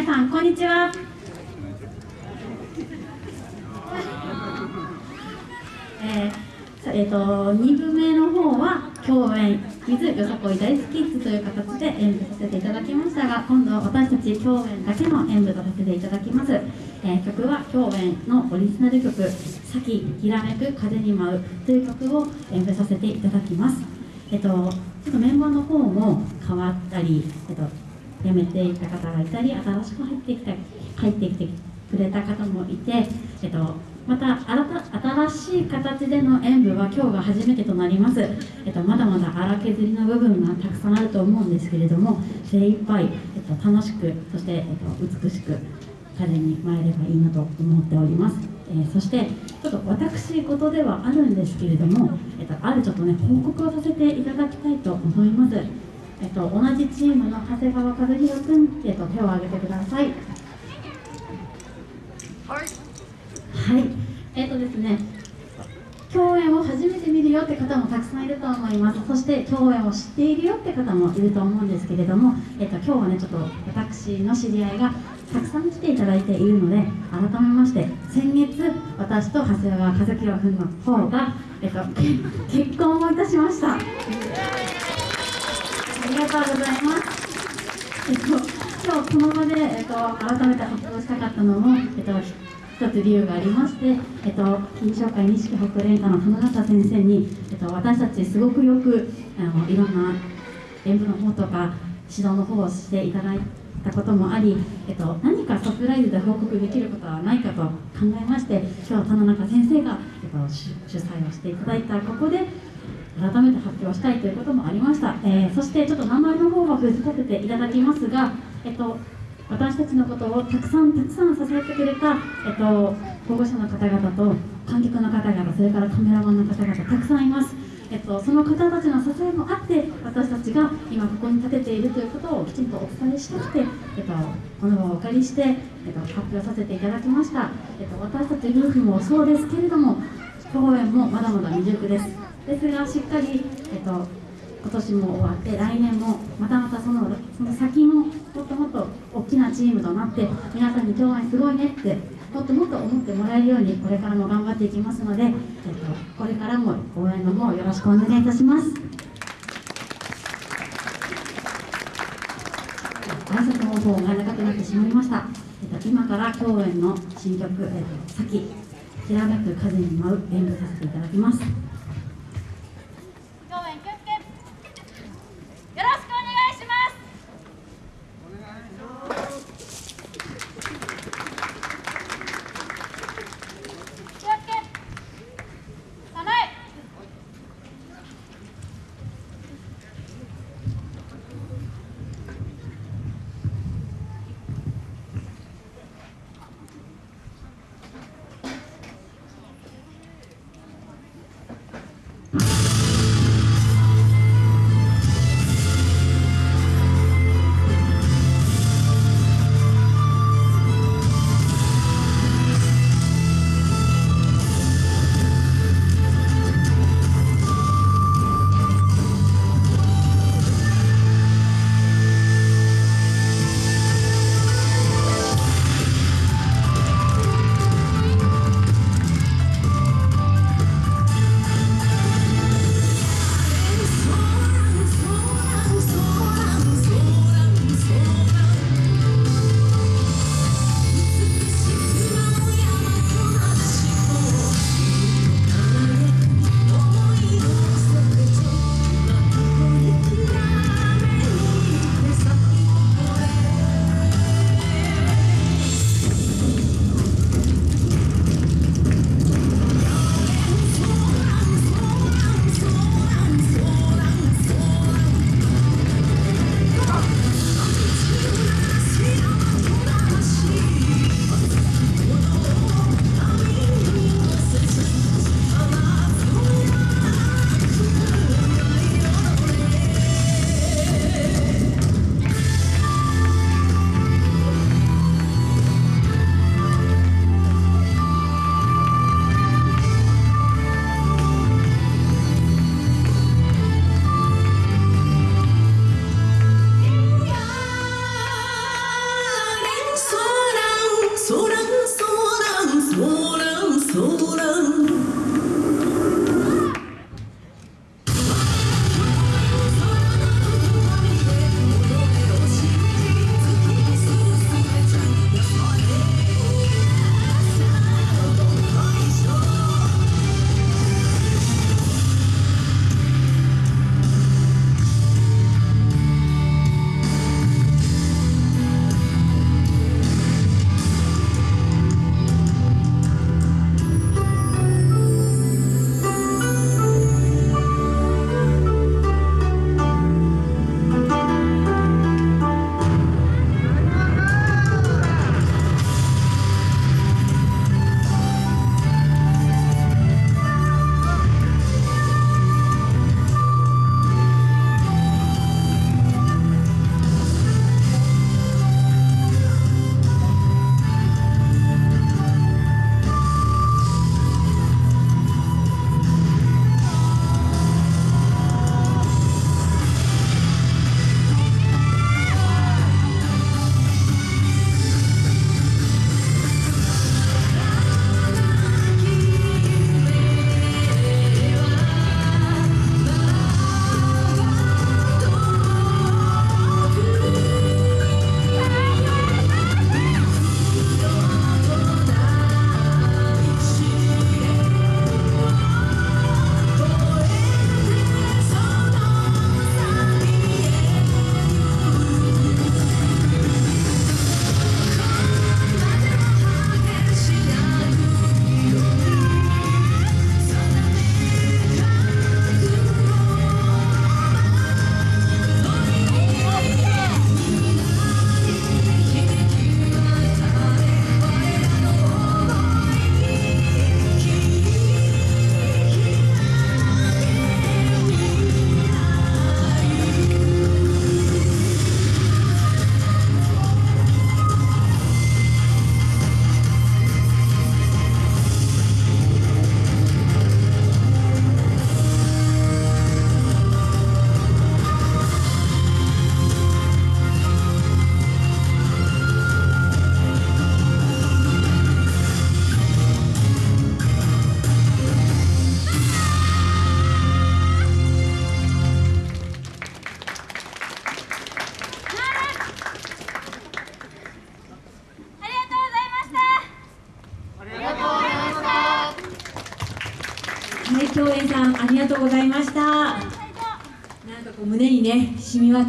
皆さんこんにちは。えーえー、と2部目の方は共演「水よさこい大好きッズ」という形で演舞させていただきましたが今度は私たち共演だけの演舞とさせていただきます、えー曲は共演のオリジナル曲「さききらめく風に舞う」という曲を演舞させていただきます。えっ、とちょっとメンバーの方も変わったり、えっと辞めていた方がいたり新しく入ってきた入ってきてくれた方もいて、えっと、また新新しい形での演舞は今日が初めてとなります、えっと、まだまだ荒削りの部分がたくさんあると思うんですけれども精一杯、えっと、楽しくそして、えっと、美しく風に舞えればいいなと思っております、えーそしてちょっと私事ではあるんですけれども、えっと、あるちょっとね報告をさせていただきたいと思います。えっと、同じチームの長谷川和弘君、えっと、手を挙げてください。はい、えっとですね、共演を初めて見るよって方もたくさんいると思います。そして共演を知っているよって方もいると思うんですけれども、えっと今日はねちょっと私の知り合いがたくさん来ていただいているので、改めまして先月私と長谷川和弘君の方がえっと結婚をいたしました。ありがとうございます。えっと、今日この場で、えっと、改めて発表したかったのも、えっと、一つ理由がありまして、えっと、金賞会錦北連歌の花形先生に、えっと、私たちすごくよくあのいろんな演舞の方とか指導の方をしていただいたこともあり、えっと、何かサプライズで報告できることはないかと考えまして今日は田中先生が、えっと、主催をしていただいたここで改めて発表したいということもありました、えーそしてちょっと名前の方は伏せさせていただきますが、えっと、私たちのことをたくさんたくさん支えてくれた、えっと、保護者の方々と観客の方々それからカメラマンの方々たくさんいます、えっと、その方たちの支えもあって私たちが今ここに立てているということをきちんとお伝えしたくて、えっと、この場をお借りして、えっと、発表させていただきました、えっと、私たち夫婦もそうですけれども公演もまだまだ未熟です。ですがしっかり、えっと、今年も終わって来年もまたまたそのその先ももっともっと大きなチームとなって皆さんに共演すごいねってもっともっと思ってもらえるようにこれからも頑張っていきますので、えっと、これからも応援の方よろしくお願いいたします。挨拶の方が長くなってしまいました、えっと、今から共演の新曲「えっと、さききらめく風に舞う」演舞させていただきます。さんありがとうございました。なんかこう胸にね染み渡る